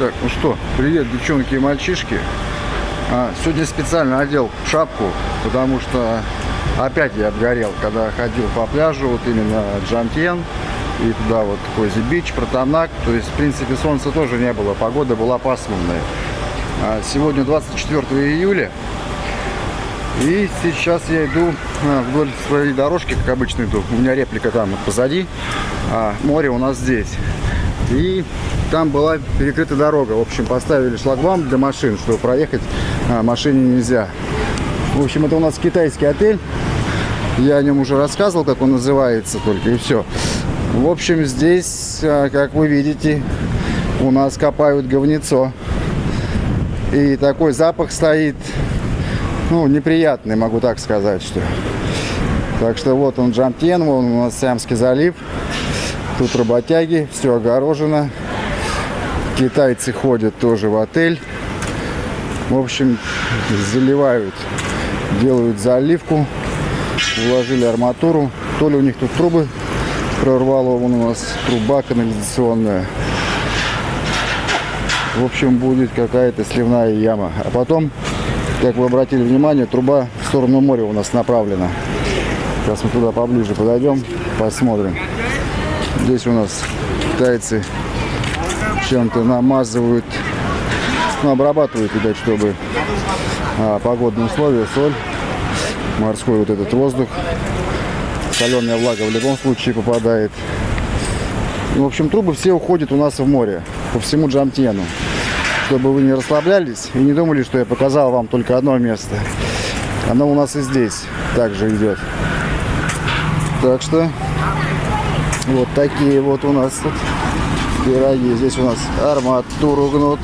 Так, ну что, привет, девчонки и мальчишки. А, сегодня специально одел шапку, потому что опять я обгорел, когда ходил по пляжу, вот именно Джомтьен и туда вот Cozy Beach, Пратамнак. То есть, в принципе, солнца тоже не было, погода была пасмурная. А, сегодня 24 июля. И сейчас я иду а, вдоль своей дорожки, как обычно иду. У меня реплика там позади, а море у нас здесь. И там была перекрыта дорога. В общем, поставили шлагбаум для машин, чтобы проехать а, машине нельзя. В общем, это у нас китайский отель. Я о нем уже рассказывал, как он называется только, и все. В общем, здесь, а, как вы видите, у нас копают говнецо. И такой запах стоит, ну, неприятный, могу так сказать, что. Так что вот он Джамтен, вон у нас Сиамский залив. Тут работяги, все огорожено. Китайцы ходят тоже в отель. В общем, заливают, делают заливку. Уложили арматуру. То ли у них тут трубы прорвало, вон у нас труба канализационная. В общем, будет какая-то сливная яма. А потом, как вы обратили внимание, труба в сторону моря у нас направлена. Сейчас мы туда поближе подойдем, посмотрим. Здесь у нас китайцы чем-то намазывают, ну, обрабатывают, видать, чтобы а, погодные условия, соль, морской вот этот воздух, соленая влага в любом случае попадает. В общем, трубы все уходят у нас в море, по всему Джамтену. Чтобы вы не расслаблялись и не думали, что я показал вам только одно место. Оно у нас и здесь также идет. Так что вот такие вот у нас тут пироги. Здесь у нас арматуру гнут.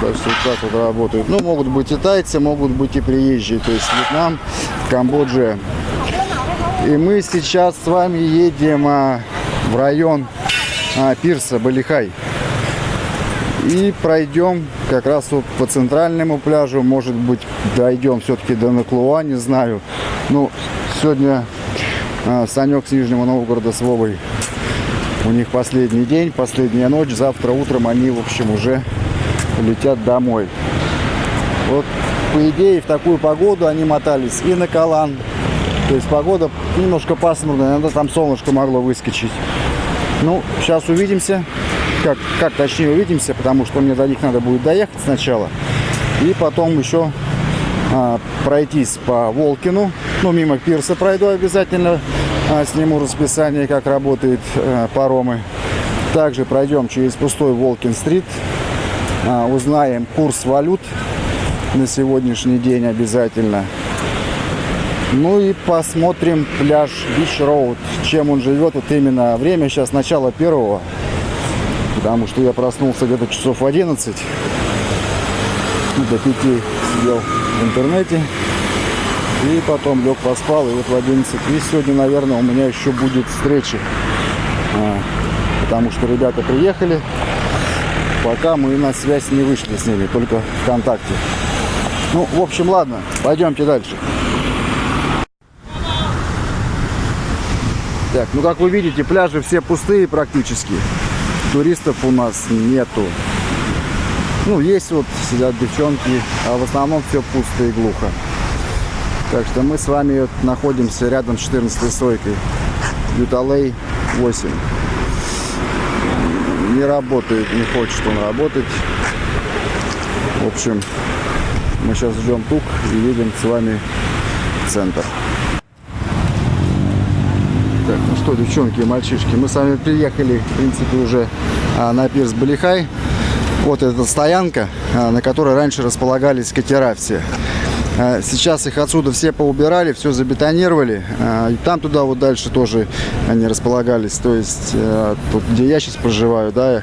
Так что так вот работают. Ну, могут быть и тайцы, могут быть и приезжие. То есть Вьетнам, Камбоджа. И мы сейчас с вами едем а, в район а, пирса Балихай. И пройдем как раз вот по центральному пляжу. Может быть, дойдем все-таки до Наклуа, не знаю. Ну, сегодня Санек с Нижнего Новгорода с Вовой. У них последний день, последняя ночь. Завтра утром они, в общем, уже летят домой. Вот, по идее, в такую погоду они мотались и на Калан. То есть погода немножко пасмурная, иногда там солнышко могло выскочить. Ну, сейчас увидимся. Как, как точнее увидимся, потому что мне до них надо будет доехать сначала. И потом еще а, пройтись по Волкину. Ну, мимо пирса пройду обязательно. А, сниму расписание, как работают а, паромы. Также пройдем через пустой Волкин-стрит. А, узнаем курс валют на сегодняшний день обязательно. Ну и посмотрим пляж Бич Роуд, чем он живет. Вот именно время сейчас начало первого, потому что я проснулся где-то часов 11. До 5 сидел в интернете. И потом лег поспал, и вот в 11. И сегодня, наверное, у меня еще будет встреча. А, потому что ребята приехали. Пока мы на связь не вышли с ними, только ВКонтакте. Ну, в общем, ладно, пойдемте дальше. Так, ну как вы видите, пляжи все пустые практически. Туристов у нас нету. Ну, есть вот, сидят девчонки, а в основном все пусто и глухо. Так что мы с вами вот находимся рядом с 14 стойкой. Юталей 8. Не работает, не хочет он работать. В общем, мы сейчас ждем тук и едем с вами в центр. Так, ну что, девчонки и мальчишки, мы с вами приехали, в принципе, уже а, на пирс Балихай. Вот эта стоянка, а, на которой раньше располагались катера все. А, сейчас их отсюда все поубирали, все забетонировали. А, и там туда вот дальше тоже они располагались. То есть, тут, где я сейчас проживаю, да,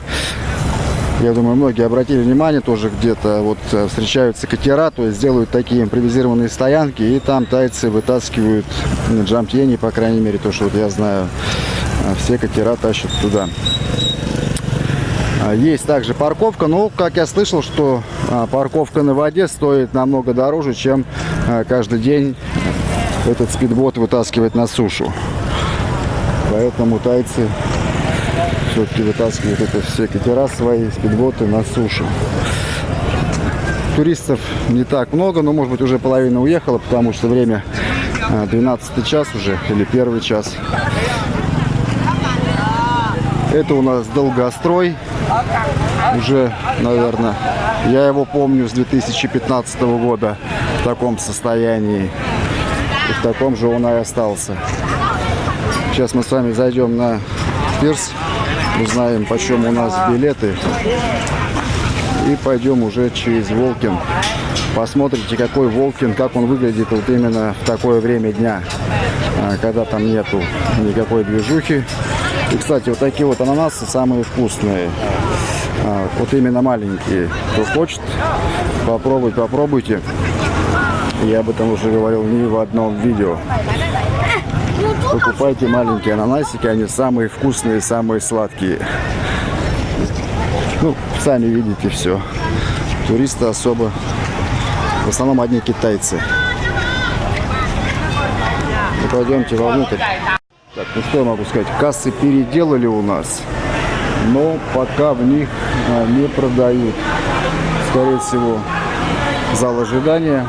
я думаю, многие обратили внимание, тоже где-то вот встречаются катера, то есть делают такие импровизированные стоянки, и там тайцы вытаскивают на джампьене, по крайней мере, то, что вот я знаю, все катера тащат туда. А, есть также парковка, но, как я слышал, что а, парковка на воде стоит намного дороже, чем а, каждый день этот спидбот вытаскивать на сушу. Поэтому тайцы все-таки вытаскивают это все катера свои, спидботы на сушу. Туристов не так много, но может быть уже половина уехала, потому что время 12 час уже или первый час. Это у нас долгострой. Уже, наверное, я его помню с 2015 года в таком состоянии. И в таком же он и остался. Сейчас мы с вами зайдем на пирс, узнаем, почем у нас билеты. И пойдем уже через Волкин. Посмотрите, какой Волкин, как он выглядит вот именно в такое время дня, а, когда там нету никакой движухи. И, кстати, вот такие вот ананасы самые вкусные. А, вот именно маленькие. Кто хочет попробовать, попробуйте. Я об этом уже говорил не в одном видео. Покупайте маленькие ананасики, они самые вкусные, самые сладкие. Ну, сами видите все. Туристы особо, в основном одни китайцы. Ну, пойдемте вовнутрь. Так, ну что я могу сказать, кассы переделали у нас, но пока в них а, не продают. Скорее всего, зал ожидания.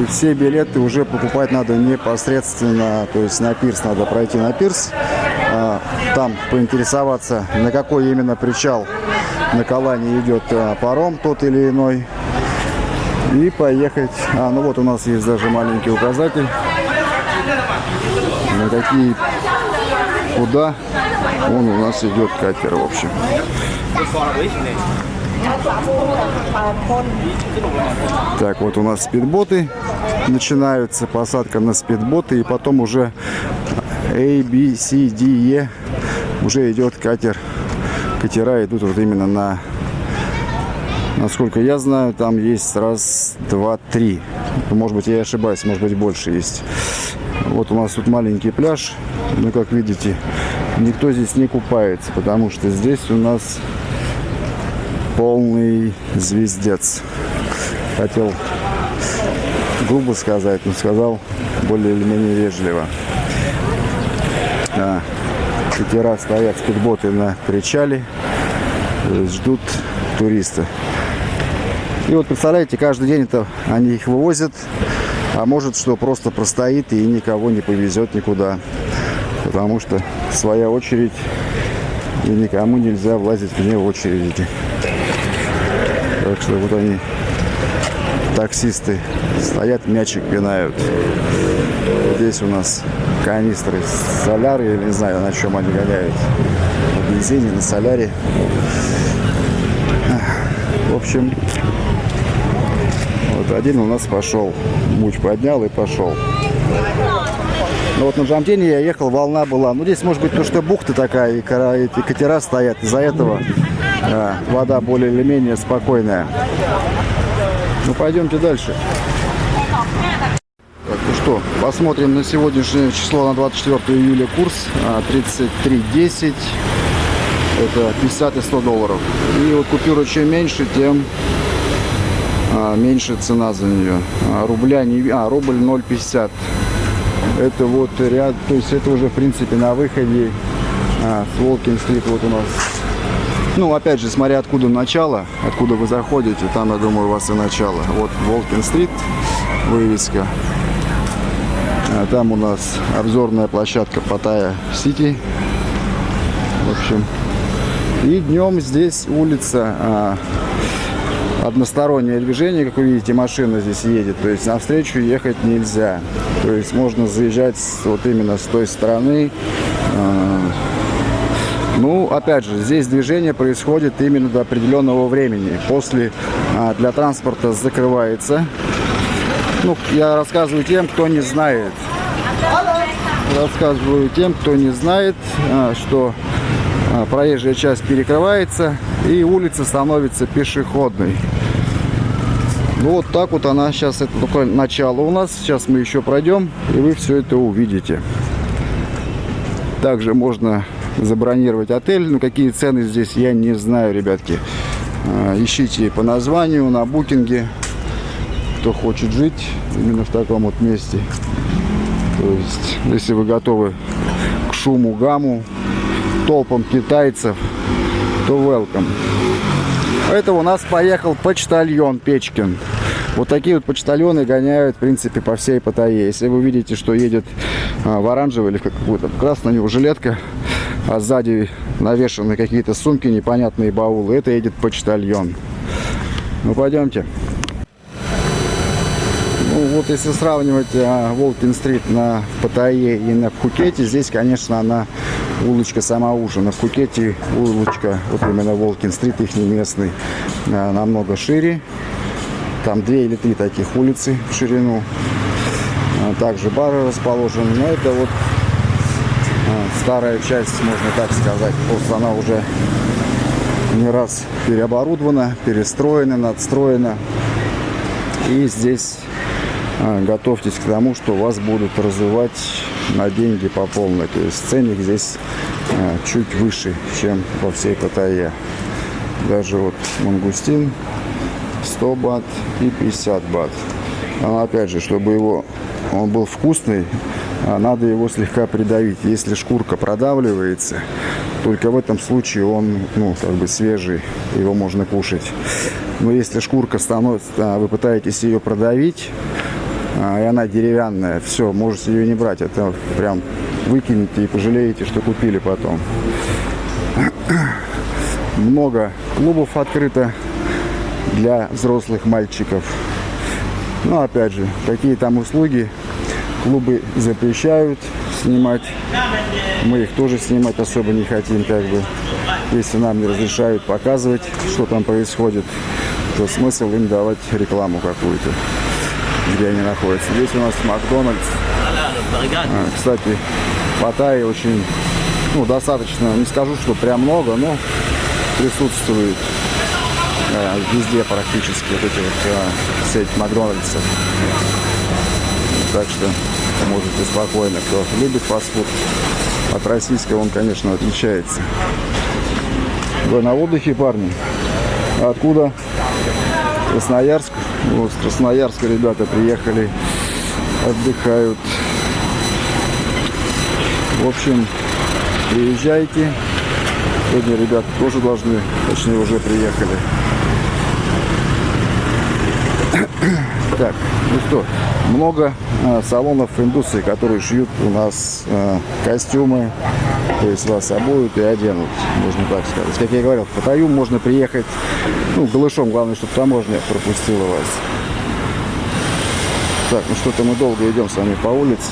И все билеты уже покупать надо непосредственно, то есть на пирс надо пройти на пирс, а, там поинтересоваться, на какой именно причал на Калане идет а, паром тот или иной, и поехать. А, ну вот у нас есть даже маленький указатель на какие, куда он у нас идет катер, в общем. Так, вот у нас спидботы начинаются, посадка на спидботы, и потом уже A, B, C, D, E уже идет катер. Катера идут вот именно на, насколько я знаю, там есть раз, два, три. Может быть, я ошибаюсь, может быть, больше есть. Вот у нас тут маленький пляж. Ну, как видите, никто здесь не купается, потому что здесь у нас полный звездец. Хотел грубо сказать, но сказал более или менее вежливо. А, катера стоят, спидботы на причале, ждут туриста. И вот представляете, каждый день это они их вывозят а может, что просто простоит и никого не повезет никуда. Потому что своя очередь, и никому нельзя влазить вне очереди. Так что вот они, таксисты, стоят, мячик пинают. Здесь у нас канистры соляры, я не знаю, на чем они гоняют. На бензине, на соляре. В общем, вот один у нас пошел. Муч поднял и пошел. Ну вот на Джамтине я ехал, волна была. Ну здесь может быть то, что бухта такая, и, кора, и катера стоят. Из-за этого а, вода более или менее спокойная. Ну пойдемте дальше. Так, ну что, посмотрим на сегодняшнее число, на 24 июля курс 33.10. А, Это 50 и 100 долларов. И вот купюра чем меньше, тем меньше цена за нее. А, рубля не... А, рубль 0,50. Это вот ряд, то есть это уже в принципе на выходе а, с Волкин вот у нас. Ну, опять же, смотря откуда начало, откуда вы заходите, там, я думаю, у вас и начало. Вот Волкин стрит, вывеска. А там у нас обзорная площадка Паттайя Сити. В общем, и днем здесь улица а, одностороннее движение, как вы видите, машина здесь едет, то есть навстречу ехать нельзя. То есть можно заезжать вот именно с той стороны. А, ну, опять же, здесь движение происходит именно до определенного времени. После а, для транспорта закрывается. Ну, я рассказываю тем, кто не знает. Рассказываю тем, кто не знает, а, что проезжая часть перекрывается и улица становится пешеходной. Ну вот так вот она сейчас, это такое начало у нас. Сейчас мы еще пройдем, и вы все это увидите. Также можно забронировать отель. Но какие цены здесь, я не знаю, ребятки. А, ищите по названию на букинге, кто хочет жить именно в таком вот месте. То есть, если вы готовы к шуму, гамму, толпам китайцев, то welcome. Это у нас поехал почтальон Печкин. Вот такие вот почтальоны гоняют, в принципе, по всей Паттайе. Если вы видите, что едет а, в оранжевой или какую-то красную него жилетка, а сзади навешаны какие-то сумки, непонятные баулы, это едет почтальон. Ну, пойдемте. Ну, вот если сравнивать а, Волкин-стрит на Паттайе и на Пхукете, здесь, конечно, она улочка сама уже. На Пхукете улочка, вот именно Волкин-стрит, их местный, а, намного шире. Там две или три таких улицы в ширину. А, также бары расположены. Но это вот а, старая часть, можно так сказать. Просто она уже не раз переоборудована, перестроена, надстроена. И здесь а, готовьтесь к тому, что вас будут развивать на деньги по полной. То есть ценник здесь чуть выше, чем во всей Паттайе. Даже вот мангустин 100 бат и 50 бат. Но опять же, чтобы его он был вкусный, а надо его слегка придавить. Если шкурка продавливается, только в этом случае он, ну, как бы свежий, его можно кушать. Но если шкурка становится, а, вы пытаетесь ее продавить, а, и она деревянная, все, можете ее не брать. Это прям выкинете и пожалеете, что купили потом. Много клубов открыто для взрослых мальчиков. Но опять же, какие там услуги клубы запрещают снимать. Мы их тоже снимать особо не хотим, как бы. Если нам не разрешают показывать, что там происходит, то смысл им давать рекламу какую-то, где они находятся. Здесь у нас Макдональдс. А, кстати, Паттайи очень, ну, достаточно, не скажу, что прям много, но присутствует э, везде практически вот эти вот э, сеть Макдональдсов. Так что можете спокойно, кто любит фастфуд. От российского он, конечно, отличается. Вы на отдыхе, парни? Откуда? Красноярск. Вот с Красноярска ребята приехали, отдыхают. В общем, приезжайте. Сегодня ребята тоже должны, точнее уже приехали. Так, ну что, много э, салонов индустрии, которые шьют у нас э, костюмы, то есть вас обуют и оденут, можно так сказать. Как я говорил, в Паттайю можно приехать, ну, голышом, главное, чтобы таможня пропустила вас. Так, ну что-то мы долго идем с вами по улице.